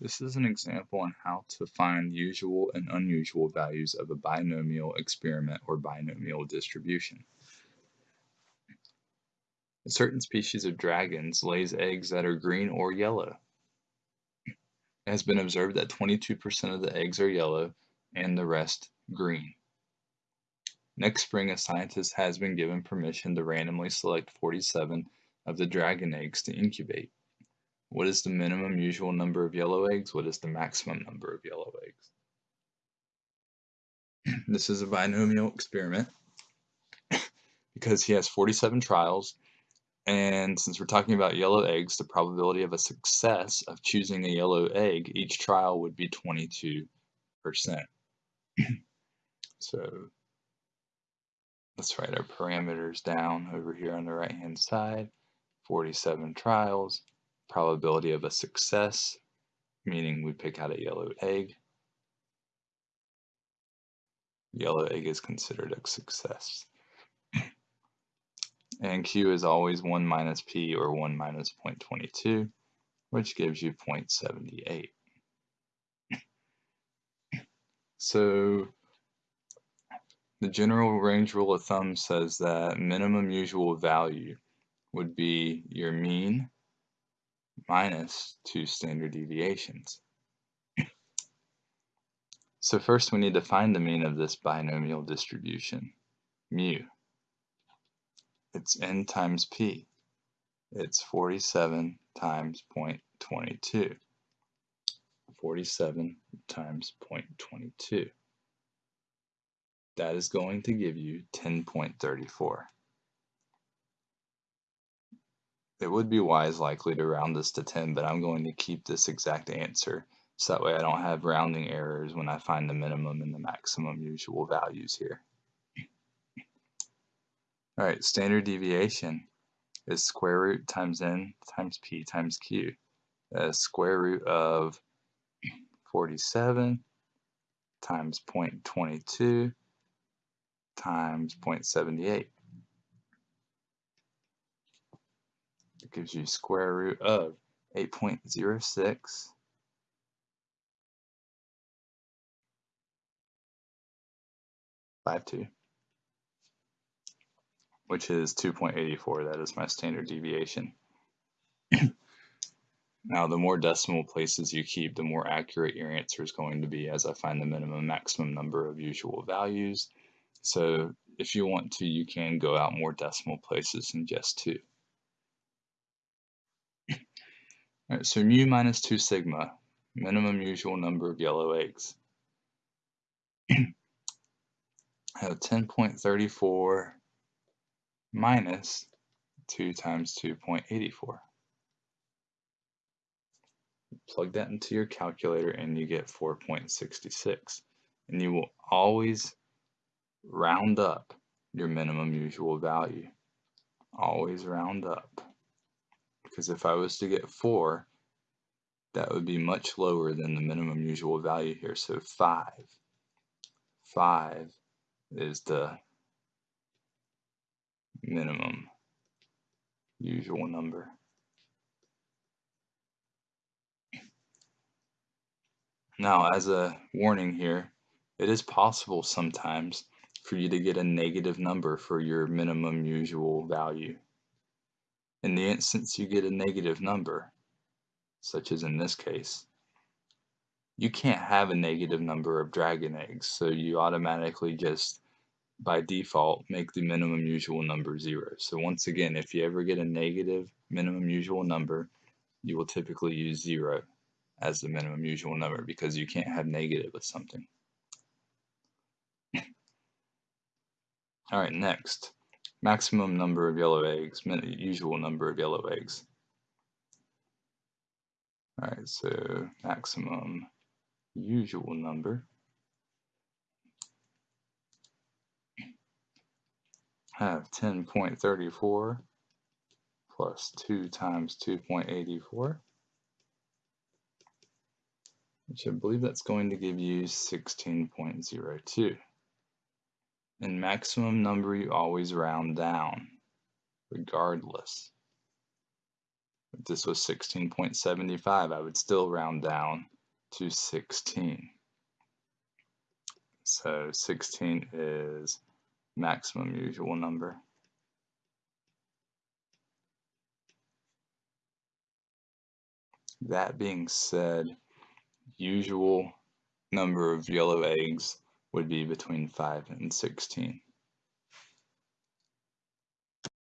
This is an example on how to find usual and unusual values of a binomial experiment or binomial distribution. A certain species of dragons lays eggs that are green or yellow. It has been observed that 22% of the eggs are yellow and the rest green. Next spring, a scientist has been given permission to randomly select 47 of the dragon eggs to incubate. What is the minimum usual number of yellow eggs? What is the maximum number of yellow eggs? this is a binomial experiment because he has 47 trials and since we're talking about yellow eggs, the probability of a success of choosing a yellow egg each trial would be 22%. so let's write our parameters down over here on the right hand side. 47 trials probability of a success, meaning we pick out a yellow egg. Yellow egg is considered a success. and Q is always 1 minus P or 1 minus 0.22, which gives you 0.78. so the general range rule of thumb says that minimum usual value would be your mean minus two standard deviations. so first we need to find the mean of this binomial distribution, mu. It's n times p. It's 47 times 0.22. 47 times 0.22. That is going to give you 10.34. It would be wise likely to round this to 10, but I'm going to keep this exact answer so that way I don't have rounding errors when I find the minimum and the maximum usual values here. All right, standard deviation is square root times n times p times q. That's square root of 47 times 0.22 times 0.78. gives you square root of 8.06 52, which is 2.84. That is my standard deviation. now, the more decimal places you keep, the more accurate your answer is going to be as I find the minimum maximum number of usual values. So if you want to, you can go out more decimal places than just two. Right, so mu minus 2 sigma, minimum usual number of yellow eggs. I have 10.34 minus 2 times 2.84. Plug that into your calculator and you get 4.66. And you will always round up your minimum usual value. Always round up because if I was to get 4, that would be much lower than the minimum usual value here. So 5. 5 is the minimum usual number. Now, as a warning here, it is possible sometimes for you to get a negative number for your minimum usual value. In the instance you get a negative number, such as in this case, you can't have a negative number of dragon eggs, so you automatically just, by default, make the minimum usual number zero. So once again, if you ever get a negative minimum usual number, you will typically use zero as the minimum usual number because you can't have negative with something. All right, next maximum number of yellow eggs, usual number of yellow eggs. All right, so maximum usual number. I have 10.34 plus 2 times 2.84, which I believe that's going to give you 16.02 and maximum number you always round down, regardless. If this was 16.75, I would still round down to 16. So 16 is maximum usual number. That being said, usual number of yellow eggs would be between 5 and 16.